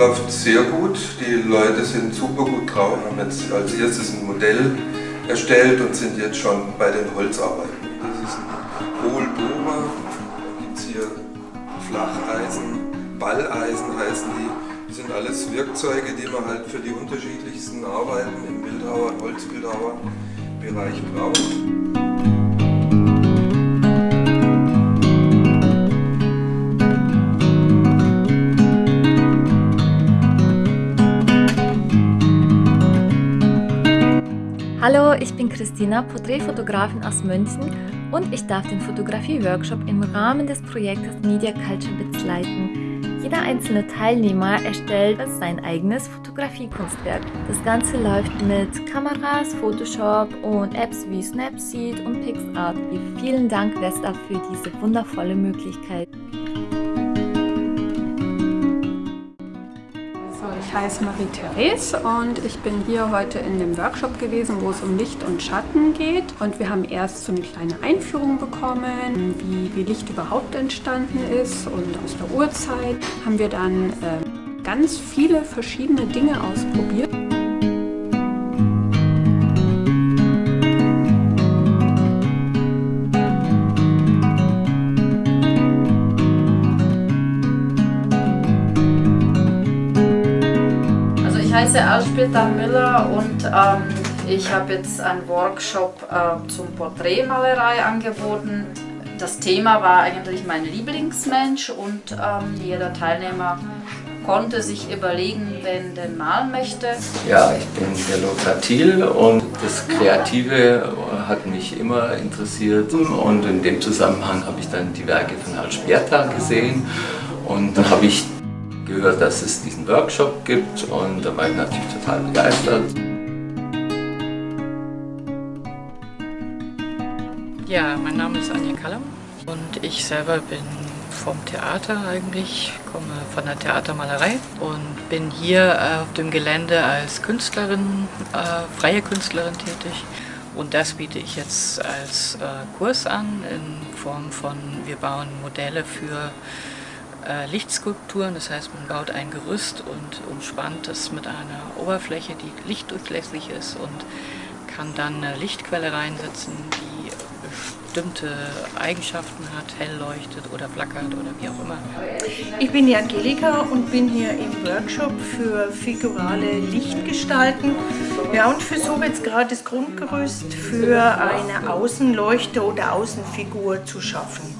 Läuft sehr gut, die Leute sind super gut drauf, haben jetzt als erstes ein Modell erstellt und sind jetzt schon bei den Holzarbeiten. Das ist ein Hohlbohrer, gibt es hier Flacheisen, Balleisen heißen die. Das sind alles Werkzeuge, die man halt für die unterschiedlichsten Arbeiten im Bildhauer, Holzbildhauerbereich braucht. Hallo, ich bin Christina, Porträtfotografin aus München und ich darf den Fotografie-Workshop im Rahmen des Projektes Media Culture Bits leiten. Jeder einzelne Teilnehmer erstellt sein eigenes Fotografiekunstwerk. Das Ganze läuft mit Kameras, Photoshop und Apps wie Snapseed und PixArt. Vielen Dank Vesta für diese wundervolle Möglichkeit. Ich heiße Marie-Therese und ich bin hier heute in dem Workshop gewesen, wo es um Licht und Schatten geht. Und wir haben erst so eine kleine Einführung bekommen, wie, wie Licht überhaupt entstanden ist und aus der Urzeit haben wir dann äh, ganz viele verschiedene Dinge ausprobiert. Heiße Elspethar Müller und ähm, ich habe jetzt einen Workshop äh, zum Porträtmalerei angeboten. Das Thema war eigentlich mein Lieblingsmensch und ähm, jeder Teilnehmer konnte sich überlegen, wen denn malen möchte. Ja, ich bin der Lothar Thiel und das Kreative hat mich immer interessiert und in dem Zusammenhang habe ich dann die Werke von Alsperta gesehen und dann habe ich gehört, dass es diesen Workshop gibt und da war ich natürlich total begeistert. Ja, mein Name ist Anja Kallam und ich selber bin vom Theater eigentlich, komme von der Theatermalerei und bin hier auf dem Gelände als Künstlerin, äh, freie Künstlerin tätig. Und das biete ich jetzt als äh, Kurs an in Form von, wir bauen Modelle für Lichtskulpturen, das heißt man baut ein Gerüst und umspannt es mit einer Oberfläche, die lichtdurchlässig ist und kann dann eine Lichtquelle reinsetzen, die bestimmte Eigenschaften hat, hell leuchtet oder flackert oder wie auch immer. Ich bin die Angelika und bin hier im Workshop für figurale Lichtgestalten. Ja, und versuche jetzt gerade das Grundgerüst für eine Außenleuchte oder Außenfigur zu schaffen.